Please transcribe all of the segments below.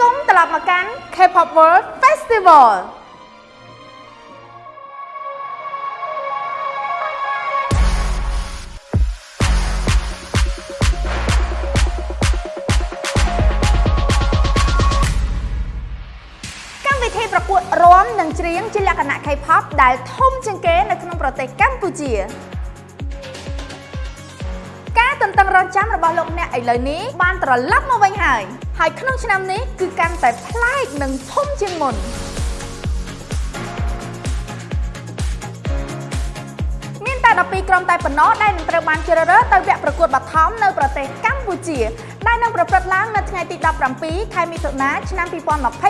គមន៍ត្រឡប់មកកាន់ K-pop World Festival កម្មវិធីប្រកួតរាំនិងច្រៀងជាលក្ខណៈ K-pop ដែលធំជាងគេនៅក្នុងប្រទេសកម្ពុជាការទន្ទឹងរង់ចាំរបស់លោកអ្នកឥឡូវនេះបានត្រឡប់មកវិញហើយ ហើយក្នុងឆ្នាំនេះគឺកាន់តែប្លែកនិងធំជាងមុនមានតែ12ក្រុមតែប៉ុណ្ណោះដែលនឹងត្រូវបានជ្រើសរើសទៅវគ្គប្រកួតបឋមនៅប្រទេសកម្ពុជាដែលនឹងប្រព្រឹត្តឡើងនៅថ្ងៃទី17ខែមិថុនាឆ្នាំ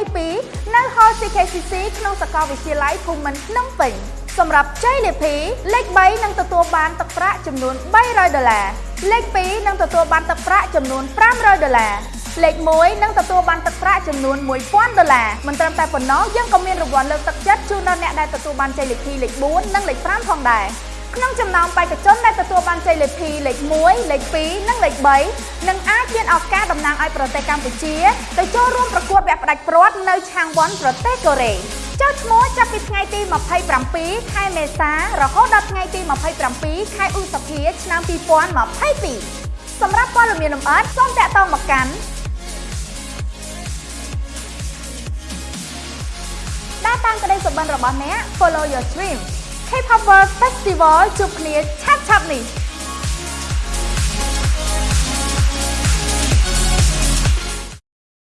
2022នៅ Hall CKCC ក្នុងសាកលវិទ្យាល័យភូមិន្ទភ្នំពេញសម្រាប់ជ័យលាភីលេខ3នឹងទទួលបានទឹកប្រាក់ចំនួន300ដុល្លារលេខ2នឹងទទួលបានទឹកប្រាក់ចំនួន500ដុល្លារ លេខ1នឹងទទួលបានទឹកប្រាក់ចំនួន1000ដុល្លារមិនត្រឹមតែប៉ុណ្ណោះយើងក៏មានរង្វាន់លើកទឹកចិត្តជូនដល់អ្នកដែលទទួលបានជ័យលាភីលេខ4និងលេខ5ផងដែរក្នុងចំណោមបេក្ខជនដែលទទួលបានជ័យលាភីលេខ1លេខ2និងលេខ3នឹងអាចមានឱកាសតំណាងឲ្យប្រទេសកម្ពុជាទៅចូលរួមប្រកួតវគ្គផ្ដាច់ព្រាត់នៅឆាងវ៉ុនប្រទេសកូរ៉េចុះឈ្មោះចាប់ពីថ្ងៃទី27ខែមេសារហូតដល់ថ្ងៃទី27ខែឧសភាឆ្នាំ2022សម្រាប់ព័ត៌មានលម្អិតសូមតាក់ទងមកកាន់ ដើរតាមក្តីសុបិនរបស់អ្នក Follow your dream K-pop World Festival ជួបគ្នាឆាប់ៗនេះ